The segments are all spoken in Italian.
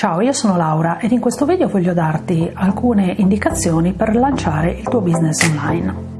Ciao, io sono Laura ed in questo video voglio darti alcune indicazioni per lanciare il tuo business online.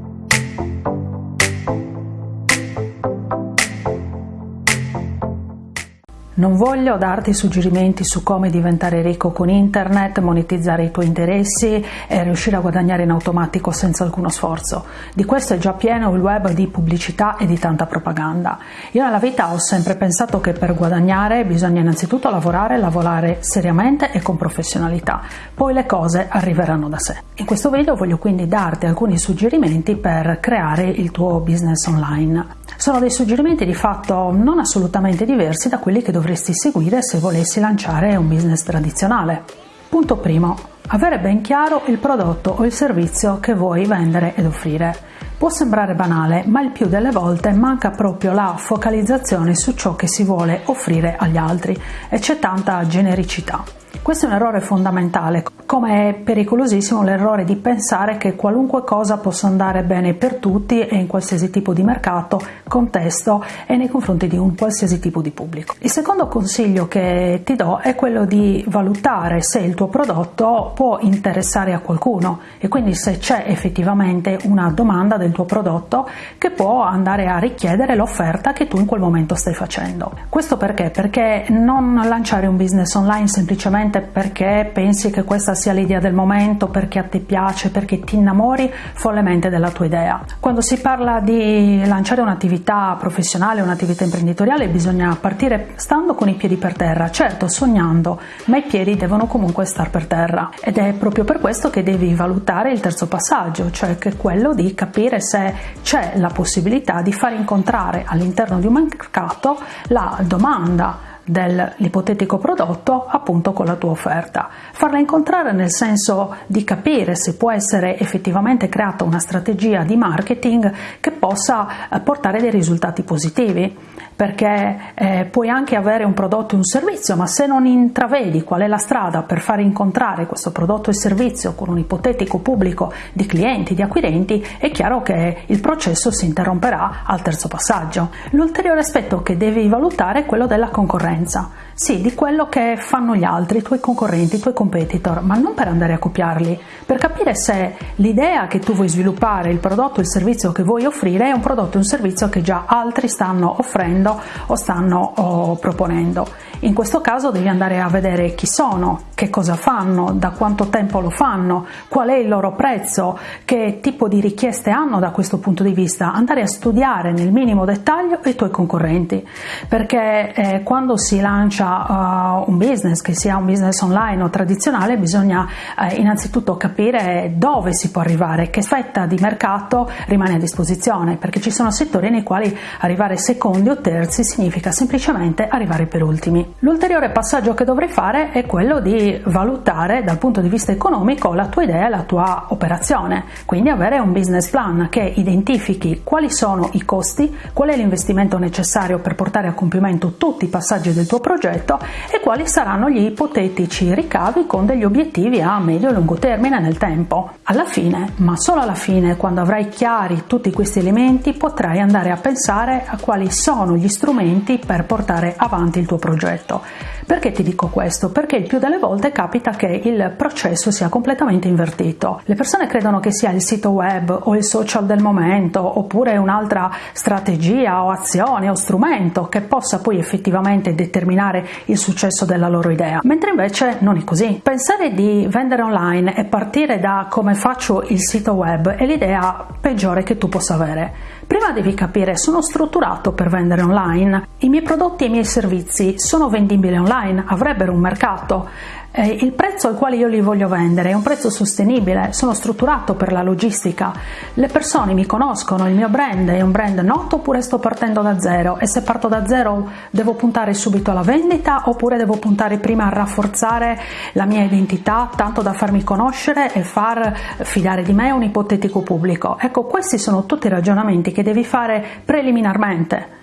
Non voglio darti suggerimenti su come diventare ricco con internet, monetizzare i tuoi interessi e riuscire a guadagnare in automatico senza alcuno sforzo. Di questo è già pieno il web di pubblicità e di tanta propaganda. Io nella vita ho sempre pensato che per guadagnare bisogna innanzitutto lavorare, lavorare seriamente e con professionalità, poi le cose arriveranno da sé. In questo video voglio quindi darti alcuni suggerimenti per creare il tuo business online. Sono dei suggerimenti di fatto non assolutamente diversi da quelli che dovresti seguire se volessi lanciare un business tradizionale. Punto primo. Avere ben chiaro il prodotto o il servizio che vuoi vendere ed offrire. Può sembrare banale, ma il più delle volte manca proprio la focalizzazione su ciò che si vuole offrire agli altri e c'è tanta genericità. Questo è un errore fondamentale, come è pericolosissimo l'errore di pensare che qualunque cosa possa andare bene per tutti e in qualsiasi tipo di mercato, contesto e nei confronti di un qualsiasi tipo di pubblico. Il secondo consiglio che ti do è quello di valutare se il tuo prodotto può interessare a qualcuno e quindi se c'è effettivamente una domanda del tuo prodotto che può andare a richiedere l'offerta che tu in quel momento stai facendo. Questo perché? Perché non lanciare un business online semplicemente perché pensi che questa sia l'idea del momento, perché a te piace, perché ti innamori follemente della tua idea. Quando si parla di lanciare un'attività professionale, un'attività imprenditoriale, bisogna partire stando con i piedi per terra, certo sognando, ma i piedi devono comunque star per terra ed è proprio per questo che devi valutare il terzo passaggio, cioè che è quello di capire se c'è la possibilità di far incontrare all'interno di un mercato la domanda dell'ipotetico prodotto appunto con la tua offerta. Farla incontrare nel senso di capire se può essere effettivamente creata una strategia di marketing che possa eh, portare dei risultati positivi perché eh, puoi anche avere un prodotto e un servizio, ma se non intravedi qual è la strada per far incontrare questo prodotto e servizio con un ipotetico pubblico di clienti, di acquirenti, è chiaro che il processo si interromperà al terzo passaggio. L'ulteriore aspetto che devi valutare è quello della concorrenza. Sì, di quello che fanno gli altri, i tuoi concorrenti, i tuoi competitor, ma non per andare a copiarli, per capire se l'idea che tu vuoi sviluppare, il prodotto o il servizio che vuoi offrire è un prodotto o un servizio che già altri stanno offrendo o stanno oh, proponendo. In questo caso devi andare a vedere chi sono, che cosa fanno, da quanto tempo lo fanno, qual è il loro prezzo, che tipo di richieste hanno da questo punto di vista, andare a studiare nel minimo dettaglio i tuoi concorrenti, perché eh, quando si lancia uh, un business, che sia un business online o tradizionale, bisogna uh, innanzitutto capire dove si può arrivare, che fetta di mercato rimane a disposizione, perché ci sono settori nei quali arrivare secondi o terzi significa semplicemente arrivare per ultimi. L'ulteriore passaggio che dovrai fare è quello di valutare dal punto di vista economico la tua idea e la tua operazione, quindi avere un business plan che identifichi quali sono i costi, qual è l'investimento necessario per portare a compimento tutti i passaggi del tuo progetto e quali saranno gli ipotetici ricavi con degli obiettivi a medio e lungo termine nel tempo. Alla fine, ma solo alla fine, quando avrai chiari tutti questi elementi, potrai andare a pensare a quali sono gli strumenti per portare avanti il tuo progetto. と。Perché ti dico questo? Perché il più delle volte capita che il processo sia completamente invertito. Le persone credono che sia il sito web o il social del momento oppure un'altra strategia o azione o strumento che possa poi effettivamente determinare il successo della loro idea, mentre invece non è così. Pensare di vendere online e partire da come faccio il sito web è l'idea peggiore che tu possa avere. Prima devi capire, sono strutturato per vendere online, i miei prodotti e i miei servizi sono vendibili online, avrebbero un mercato, eh, il prezzo al quale io li voglio vendere è un prezzo sostenibile, sono strutturato per la logistica, le persone mi conoscono, il mio brand è un brand noto oppure sto partendo da zero? E se parto da zero devo puntare subito alla vendita oppure devo puntare prima a rafforzare la mia identità tanto da farmi conoscere e far fidare di me un ipotetico pubblico. Ecco, questi sono tutti i ragionamenti che devi fare preliminarmente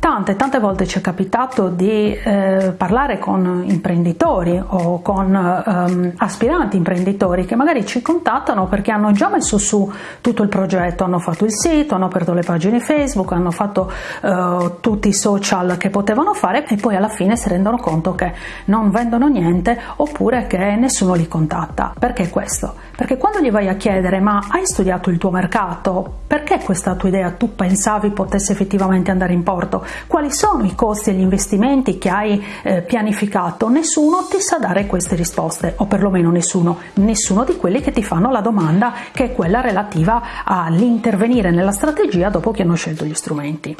Tante, tante volte ci è capitato di eh, parlare con imprenditori o con ehm, aspiranti imprenditori che magari ci contattano perché hanno già messo su tutto il progetto, hanno fatto il sito, hanno aperto le pagine Facebook, hanno fatto eh, tutti i social che potevano fare e poi alla fine si rendono conto che non vendono niente oppure che nessuno li contatta. Perché questo? Perché quando gli vai a chiedere ma hai studiato il tuo mercato? Perché questa tua idea tu pensavi potesse effettivamente andare in porto? quali sono i costi e gli investimenti che hai eh, pianificato, nessuno ti sa dare queste risposte, o perlomeno nessuno, nessuno di quelli che ti fanno la domanda che è quella relativa all'intervenire nella strategia dopo che hanno scelto gli strumenti.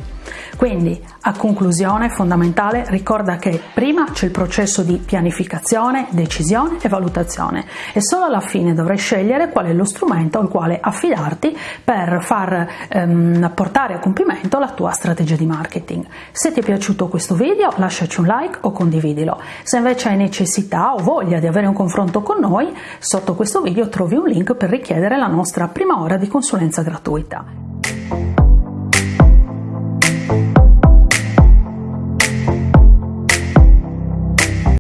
Quindi, a conclusione fondamentale, ricorda che prima c'è il processo di pianificazione, decisione e valutazione e solo alla fine dovrai scegliere qual è lo strumento al quale affidarti per far ehm, portare a compimento la tua strategia di marketing. Se ti è piaciuto questo video lasciaci un like o condividilo. Se invece hai necessità o voglia di avere un confronto con noi, sotto questo video trovi un link per richiedere la nostra prima ora di consulenza gratuita.